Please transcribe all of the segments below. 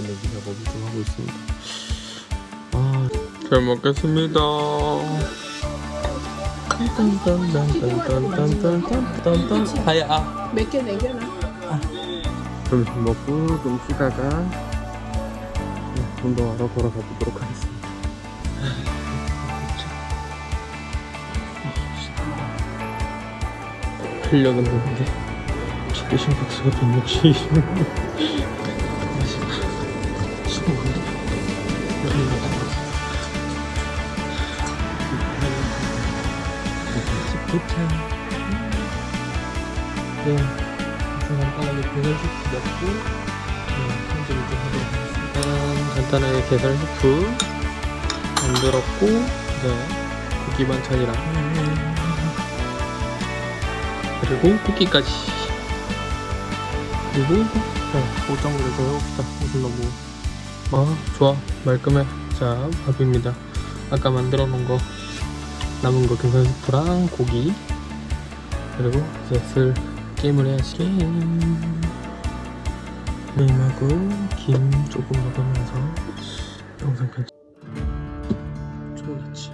내보내기 작업을 좀 하고 있습니다. 아, 잘 먹겠습니다. 딴딴딴딴딴딴딴딴 하야 아. 몇개 내겨놔. 점심 먹고 좀 쉬다가 운동하러 돌아가 보도록 하겠습니다. 활력은 없는데 최대 심박수가 160. 네. 간단하게 슈프 넣고 편집을 좀 하도록 하겠습니다. 음, 간단하게 슈프 만들었고 네. 고기 반찬이랑. 그리고 쿠키까지. 그리고 네, 포장을 해서 해봅시다. 무슨 너무 아 좋아. 말끔해. 자 밥입니다. 아까 만들어 놓은 거 남은 거 계산 슈프랑 고기. 그리고 이제 슬 게임을 해야지. 게임 게임하고 김 조금 먹으면서 영상 편집 좋겠지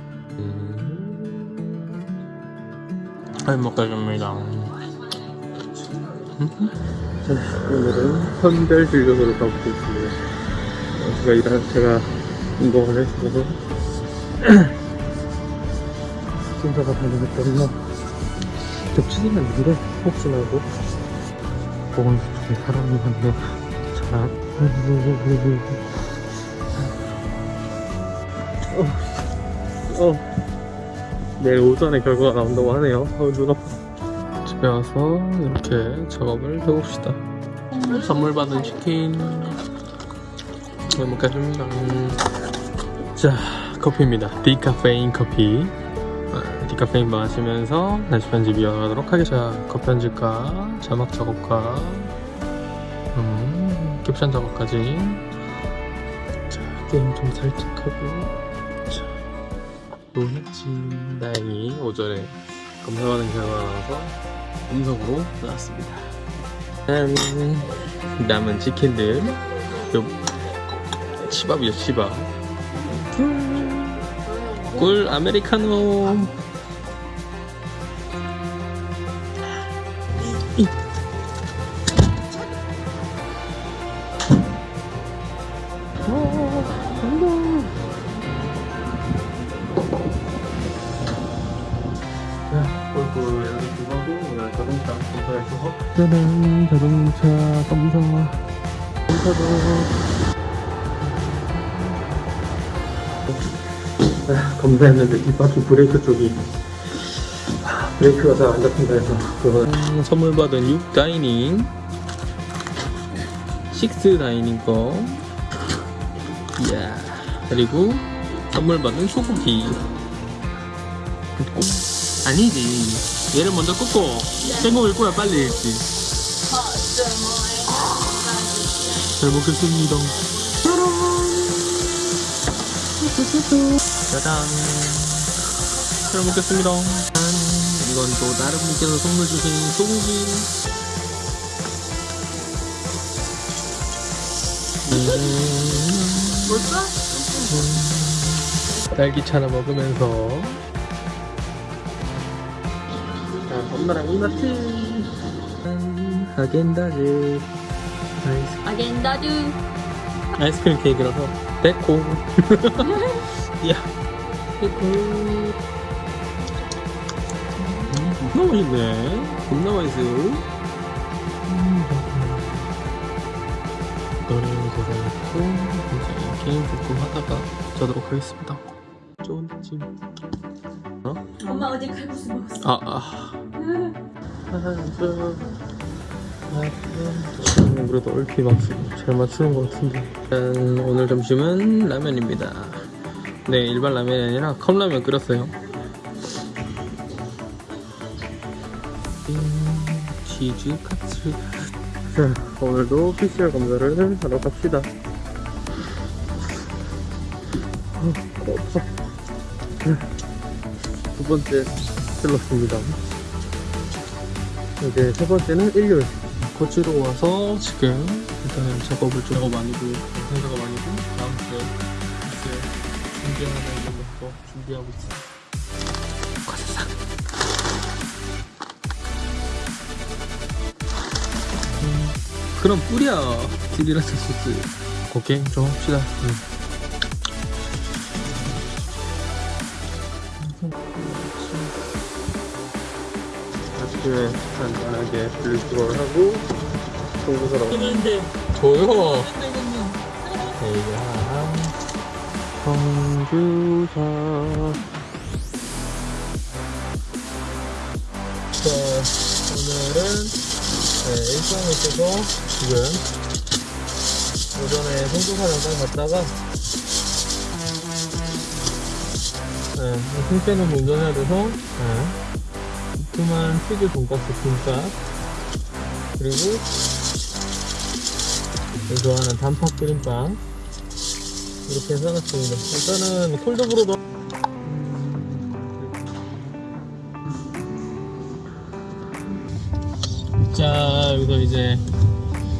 잘 먹겠습니다. 오늘은 선별 진료소로 가보고 있습니다. 어, 제가 일한 제가 운동을 했어서 순서가 다르기 겹치지는 않는데 혹시나 하고. 보건 쪽에 사람이 많네. 자 어, 어. 내일 오전에 결과가 나온다고 하네요. 어, 눈 아파 집에 와서 이렇게 작업을 해봅시다. 선물 받은 치킨. 잘 먹겠습니다. 음. 자 커피입니다. 디카페인 커피. 아, 디카페인 마시면서 다시 편집 이어가도록 하겠습니다. 자, 컷 편집과 자막 작업과 음, 캡션 작업까지. 자, 게임 좀 살짝 하고. 자, 또 했지 다행히 오전에 검사받은 결과가 나와서 음성으로 나왔습니다. 짠! 남은 치킨들. 요 치밥이요 치밥. 꿀! 아메리카노 짜잔 자동차 검사 검사도 아, 검사했는데 뒷바퀴 브레이크 쪽이 아, 브레이크가 잘 안 잡힌다 해서 그거는 음, 선물 받은 6 다이닝. 6 다이닝 거 이야. 그리고 선물 받은 소고기. 굽고 아니지. 얘를 먼저 굽고 생고일 거야 빨리 했지. 잘 먹겠습니다. 짜잔. 잘 먹겠습니다. 짠. 이건 또 다른 분께서 선물 주신 소고기. 뭘까? 딸기차나 먹으면서 엄마랑 짠. 하겐다즈. 아이스, 아겐다드. 아이스크림 케이크라서. 데코. 야. 데코. 음, 겁나 맛있네. 겁나 맛있어. 음, 노래 대단했고 이제 게임 조금 하다가 자도록 하겠습니다. 쫀찜 어? 엄마 어제 칼국수 먹었어. 아, 아. 음, 그래도 얼핏 막잘 맞추는 것 같은데 일단 오늘 점심은 라면입니다 네 일반 라면이 아니라 컵라면 끓였어요 음, 치즈 카츠 자 오늘도 PCR 검사를 하러 갑시다 어, 없어 두 번째 틀렸습니다 이제 세 번째는 일요일 고치러 와서 지금 일단은 작업을 좀 작업 아니고 영상 작업 아니고 다음 주에 이제 준비하는 것도 준비하고 있어요. 음, 그럼 뿌려 딜이라스 소스. 오케이 좀 합시다. 음. 아침에 간단하게 분리수거를 하고 조용 이거는 대야 청주사. 자 오늘은 네, 일정이 있어서 지금 오전에 청주사 잠깐 갔다가 네, 승태는 운전해야 돼서 네. 두툼한 치즈 돈가스 김밥 그리고 좋아하는 단팥 크림빵. 이렇게 싸놨습니다. 일단은 콜드브루도 자 여기서 이제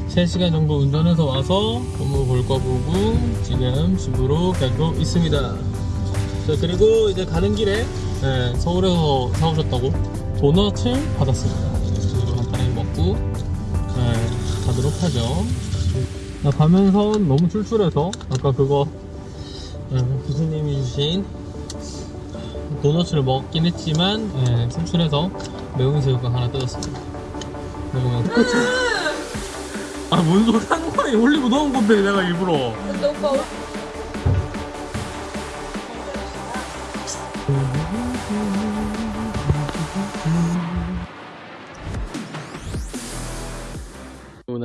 3시간 정도 운전해서 와서 업무 볼거 보고 지금 집으로 가고 있습니다. 자 그리고 이제 가는 길에 네, 서울에서 사오셨다고 도넛을 받았습니다. 그래서 간단하게 먹고 네, 가도록 하죠. 나 가면서 너무 출출해서 아까 그거 네, 교수님이 주신 도넛을 먹긴 했지만 네, 출출해서 매운 새우가 하나 뜯었습니다. 그리고 아뭔 소리 하는 거야 올리고 넣은 건데 내가 일부러. 근데 오빠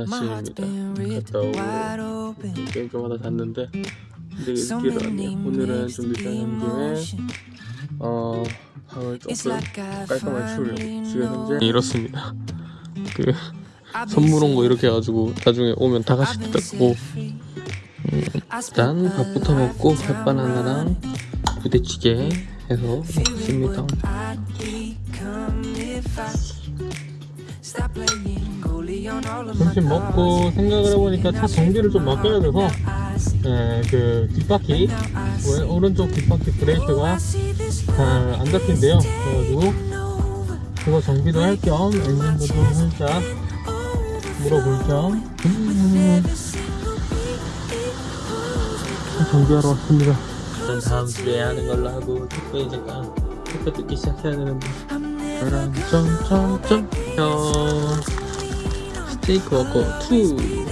아침입니다. 갔다 오고 게임 좀 하다 잤는데 되게 늦게 일어났네요. 오늘은 좀 늦자는 김에 어 방을 조금 깔끔하게 치우려고 지금 현재 이렇습니다. 그 선물 온 거 이렇게 해가지고 나중에 오면 다 같이 뜯고 음, 일단 밥부터 먹고 햇바나나랑 부대찌개 해서 먹습니다. 점심 먹고 생각을 해보니까 차 전기를 좀 바꿔야 돼서 네, 그 뒷바퀴 왼- 오른쪽 뒷바퀴 브레이크가 잘 안 잡힌대요. 그래가지고 그거 정비도 할 겸 엔진도 좀 살짝 물어볼 겸. 음, 정비하러 왔습니다. 일단 다음 주에 하는 걸로 하고 택배 잠깐 택배 뜯기 시작해야 되는데. 저랑 점점점 형 스테이크 워커 2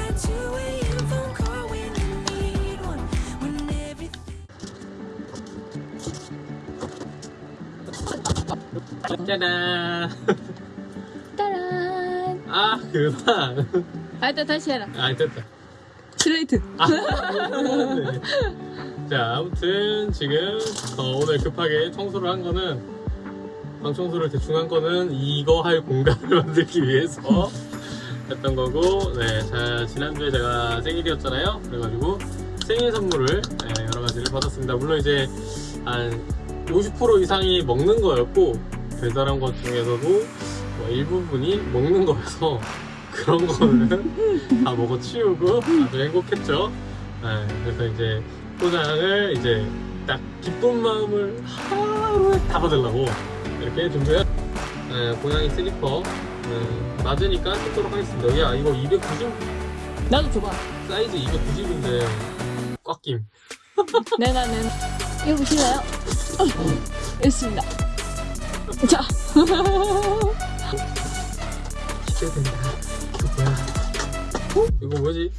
짜잔. 따란. 아 그만. 아 일단 다시 해라. 아 됐다. 슬레이트. 아, 네. 자 아무튼 지금 어, 오늘 급하게 청소를 한 거는 방 청소를 대충 한 거는 이거 할 공간을 만들기 위해서 했던 거고 네, 자 지난주에 제가 생일이었잖아요 그래가지고 생일 선물을 네, 여러 가지를 받았습니다 물론 이제 한 50% 이상이 먹는 거였고 배달한 것 중에서도 뭐 일부분이 먹는 거여서 그런 거는 다 먹어 치우고 아주 행복했죠. 네, 그래서 이제 포장을 이제 딱 기쁜 마음을 하루에 다 받으려고 이렇게 준비해. 네, 고양이 슬리퍼 네, 맞으니까 신도록 하겠습니다. 야 이거 290 나도 줘봐 사이즈 290인데 꽉 김. 네 나는 이거 보실래요? 어, 있습니다 자 기대된다. 이거 뭐야? 어? 이거 뭐지?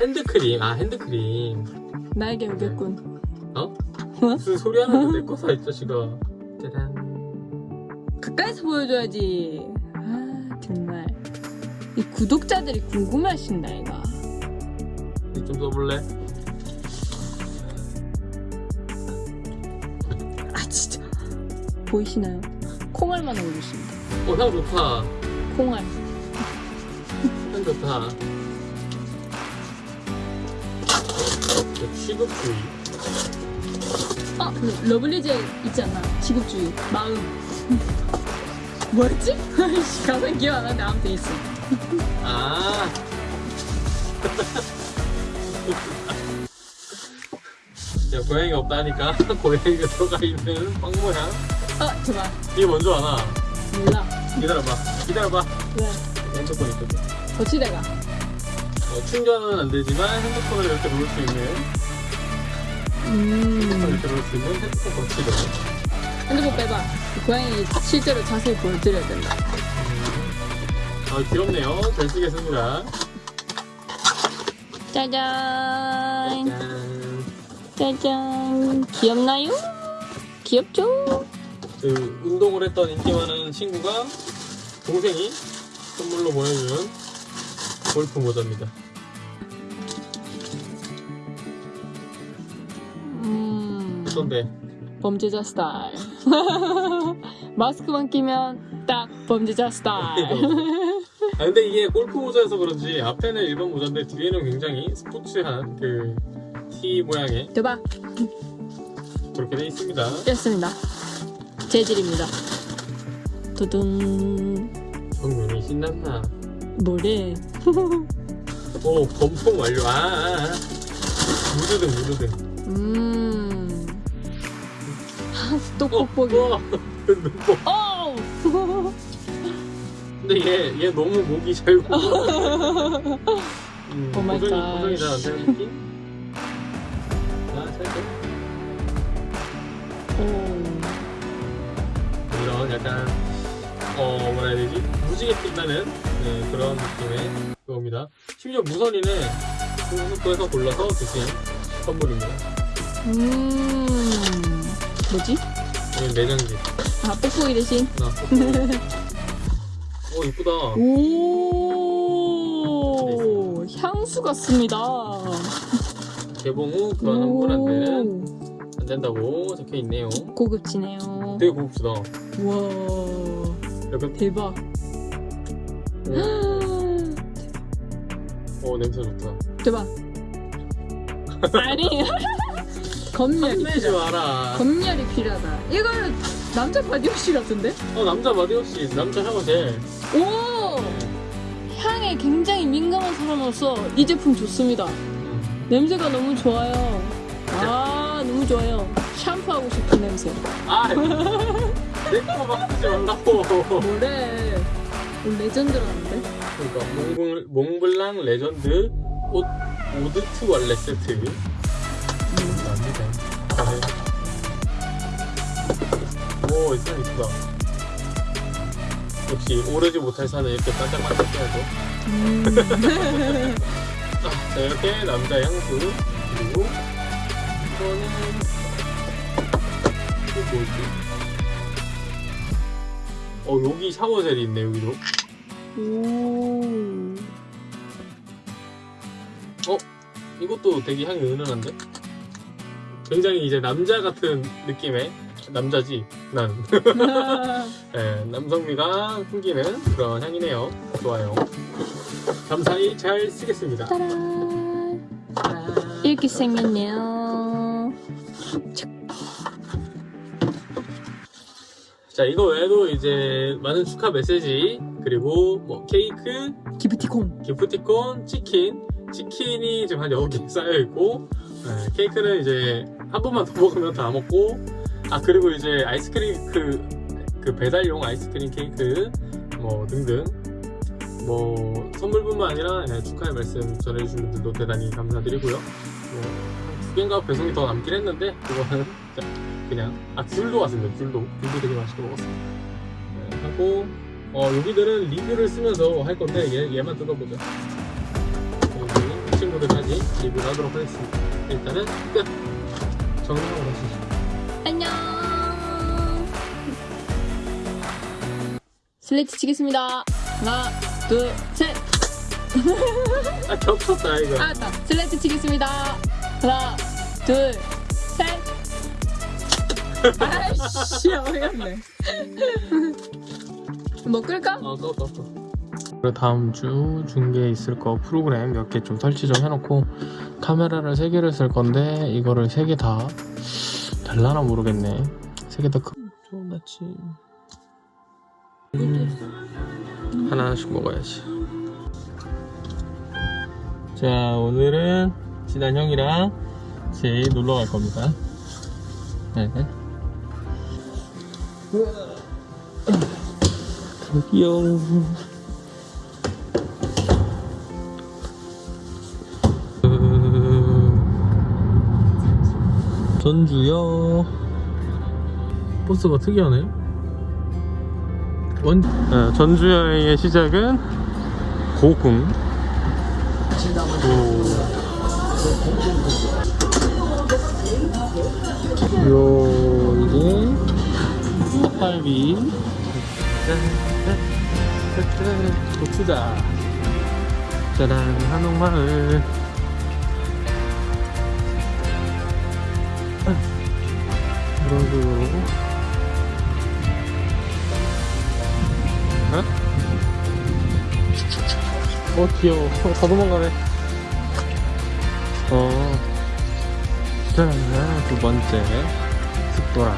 핸드크림. 아 핸드크림. 나에게 오겠군 어? 무슨 소리 하는데 내거 사, 이 자식아. 짜잔. 가까이서 보여줘야지 이 구독자들이 궁금해하신다 이거 좀 써볼래? 아 진짜 보이시나요? 콩알만 올리십니다 어, 향 좋다. 콩알 향 좋다. 네, 취급주의. 아그 러블리즈 있잖아 지급주의 마음 뭐였지? 가만 기억 안 나는데 아무튼 있어 아. 야, 고양이가 없다니까 고양이가 들어가 있는 빵 모양. 어 제발 이게 뭔줄 아나? 몰라 기다려봐. 기다려봐. 왜 핸드폰 있거든. 거치대가 어, 충전은 안 되지만 핸드폰을 이렇게 놓을 수 있는 핸드폰을 음 이렇게 놓을 수 있는 핸드폰 거치대. 핸드폰 빼봐 고양이 실제로 자세히 보여드려야 된다 음. 아 귀엽네요. 잘 쓰겠습니다. 짜잔 짠. 짜잔 귀엽나요? 귀엽죠? 그 운동을 했던 인기 많은 친구가 동생이 선물로 보내준 골프 모자입니다. 음 어떤데? 범죄자 스타일 마스크만 끼면 딱 범죄자 스타일 아 근데 이게 골프 모자여서 그런지 앞에는 일반 모자인데 뒤에는 굉장히 스포츠한 그 T 모양의 대박 그렇게 돼 있습니다. 됐습니다 재질입니다 두둔 성윤이 신난다. 뭐래 오 검통 완료. 아, 아, 아. 무드등 무드등. 음또 어, 뽁뽁이. 눈뽕. 어우 근데 얘, 얘 너무 목이 잘 구. 음, oh my god. 고정이 잘안 되는 느낌? 아, 살짝. 오. 이런 약간, 어, 뭐라 해야 되지? 무지개 빛나는 네, 그런 느낌의 그겁니다. 심지어 무선이는 공수도에서 골라서 주신 선물입니다. 음 뭐지? 이건 내장지. 아 뽁뽁이 대신 나 오, 이쁘다. 오 향수 같습니다 개봉 후 교환 환불 안 되는, 안 된다고 적혀 있네요. 고급지네요 되게 고급지다. 우와 약간, 대박 오, 어, 냄새 좋다. 대박 아니 검열이 필요하다 마라. 검열이 필요하다 이거는 남자 body wash 같은데? 어 남자 body wash 남자 shower gel 오! 향에 굉장히 민감한 사람으로서 이 제품 좋습니다. 음. 냄새가 너무 좋아요. 아 너무 좋아요. 샴푸하고 싶은 냄새. 아내거 맡지 말라고. 뭐래 오, legend라는데? 그러니까 몽블, 몽블랑 레전드 옷 eau de toilette 세트. 음. 납니다. 오 이상 이쁘다 역시 오르지 못할 산은 이렇게 반짝반짝 해야죠 음. 아, 자 이렇게 남자 향수 그리고 이거는 이거 뭐지 어 여기 샤워젤이 있네 여기도 오. 이것도 되게 향이 은은한데? 굉장히 이제 남자 같은 느낌의 남자지 난 네, 남성미가 풍기는 그런 향이네요 좋아요 감사히 잘 쓰겠습니다 따란. 이렇게 생겼네요. 자 이거 외에도 이제 많은 축하 메시지 그리고 뭐 케이크 기프티콘. 기프티콘 치킨 치킨이 지금 한 6개 쌓여있고 네, 케이크는 이제 한 번만 더 먹으면 다 먹고 아 그리고 이제 아이스크림 그, 그 배달용 아이스크림 케이크 뭐 등등. 뭐 선물뿐만 아니라 네, 축하의 말씀 전해주신 분들도 대단히 감사드리고요. 뭐, 두 개인가 배송이 더 남긴 했는데 그거는 그냥 아 귤도 왔습니다. 귤도 귤도 되게 맛있게 먹었어요 네, 하고 어 얘네들은 리뷰를 쓰면서 할 건데 얘, 얘만 뜯어보자 여기 이 친구들까지 리뷰를 하도록 하겠습니다. 일단은 끝. 정리하고 가시죠 안녕. 슬레이트 치겠습니다. 하나, 둘, 셋. 아 겹쳤다 이거 알았다. 슬레이트 치겠습니다. 하나, 둘, 셋. 아이씨, 어이없네. 뭐 끌까? 어, 꺼, 꺼, 꺼. 다음 주 중계에 있을 거 프로그램 몇 개 좀 설치 좀 해놓고 카메라를 세 개를 쓸 건데 이거를 세개다 될라나 모르겠네 세 개다좀 낫지 음, 하나씩 먹어야지 자, 오늘은 진한 형이랑 같이 놀러 갈 겁니다. 네. 저기요. 전주요. 버스가 특이하네. 원, 아, 전주 여행의 시작은 고궁. 고. 요, 이게 닭갈비. 고추자. 짜란, 한옥마을. 이런 식으로. 어? 어, 귀여워. 어, 다 도망가네. 어. 자, 두 번째. 습도라.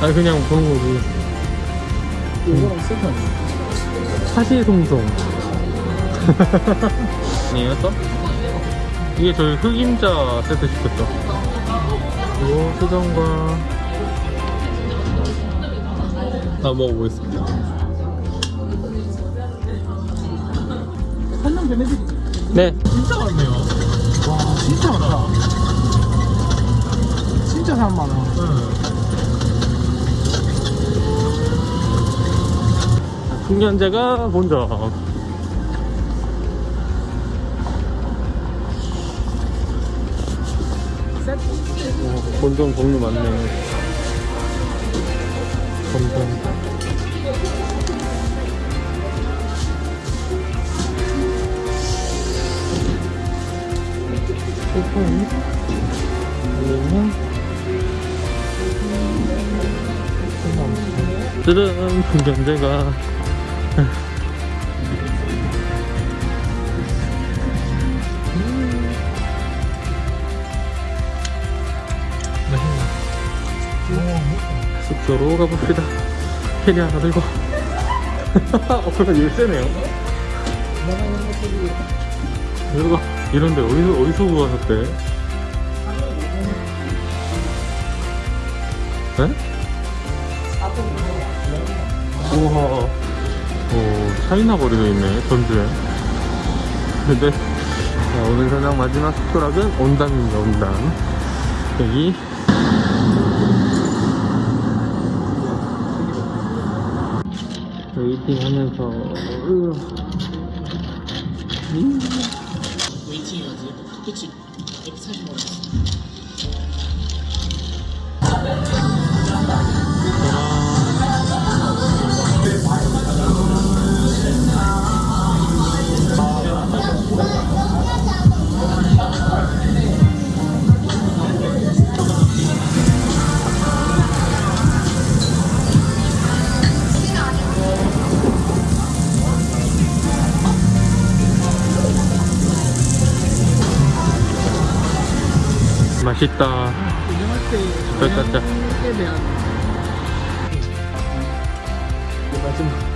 아, 그냥 보는 거지. 이거랑 세트 아니야? 사시송송. 아니에요, 또? 이게 저희 흑임자 세트 시켰죠. 이거 수정과. 다 먹어보겠습니다. 한명 베네딕 네. 진짜 많네요. 와 진짜 많다. 진짜 사람 많아. 풍년제가 본점. 어, 본점 종류 많네. 본점. 소품. 그리고 뜨는 풍경제가 숙소로 가봅시다. 캐리어 하나 들고. 어, 그럼 열쇠네요. 이거 이런데 어디서 어디서 구하셨대? 네? 우와. 오, 차이나 거리도 있네, 전주에. 근데, 자, 오늘 저녁 마지막 숙소락은 온담입니다, 온담. 여기. 웨이팅 하면서, 으. 음. 웨이팅해야지. 그치. 140 만 맛있다. 운영할 때 짜, 짜, 짜. 운영에 대한 마지막.